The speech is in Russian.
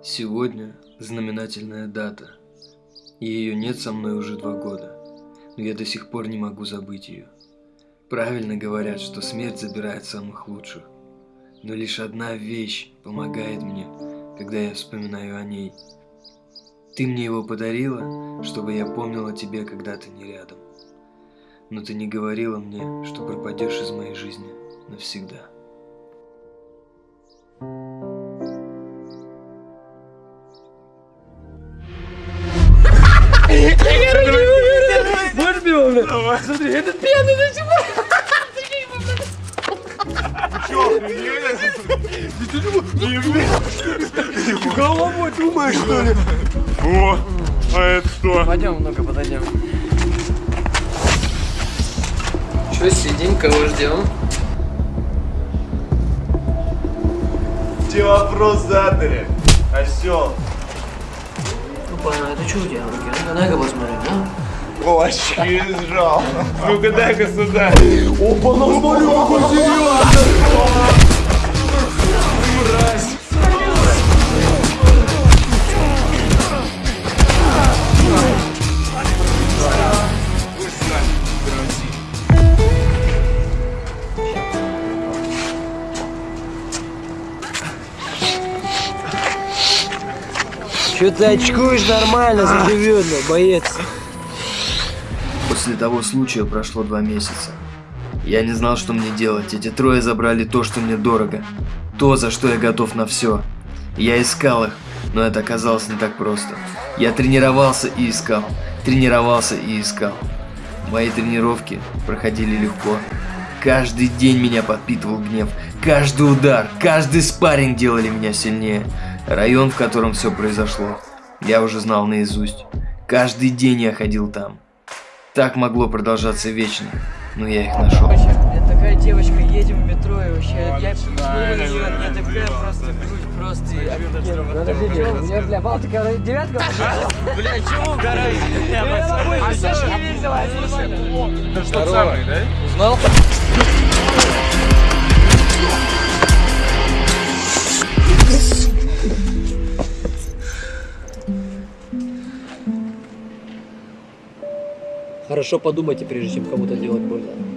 Сегодня знаменательная дата. Ее нет со мной уже два года, но я до сих пор не могу забыть ее. Правильно говорят, что смерть забирает самых лучших. Но лишь одна вещь помогает мне, когда я вспоминаю о ней. Ты мне его подарила, чтобы я помнил о тебе, когда ты не рядом. Но ты не говорила мне, что пропадешь из моей жизни навсегда. Пиво, Давай. Смотри, этот пьяный сих пор. Головой думаешь, что ли? О, а это что? Пойдем, ну-ка, подойдем. Че сидим, кого ждем? Тебе вопрос задали, осел. Ну, понял, это что у тебя в руке? Ну, дай-ка посмотри, да? Кулачки сжал. Ну-ка дай-ка сюда. Опа, ну смотри, какой серьезный! Че ты очкуешь нормально, заживет, ну, боец. После того случая прошло два месяца. Я не знал, что мне делать. Эти трое забрали то, что мне дорого. То, за что я готов на все. Я искал их, но это оказалось не так просто. Я тренировался и искал. Тренировался и искал. Мои тренировки проходили легко. Каждый день меня подпитывал гнев. Каждый удар, каждый спарринг делали меня сильнее. Район, в котором все произошло, я уже знал наизусть. Каждый день я ходил там. Так могло продолжаться вечно, но я их нашел. Я такая девочка, едем в метро и вообще, я посмотрю на нее, я такая просто грудь просто. Подождите, у меня, бля, Балтика девятка Бля, чего угораю? А Саша не весело, Это что самый, да? Узнал? Хорошо подумайте, прежде чем кому-то делать больно.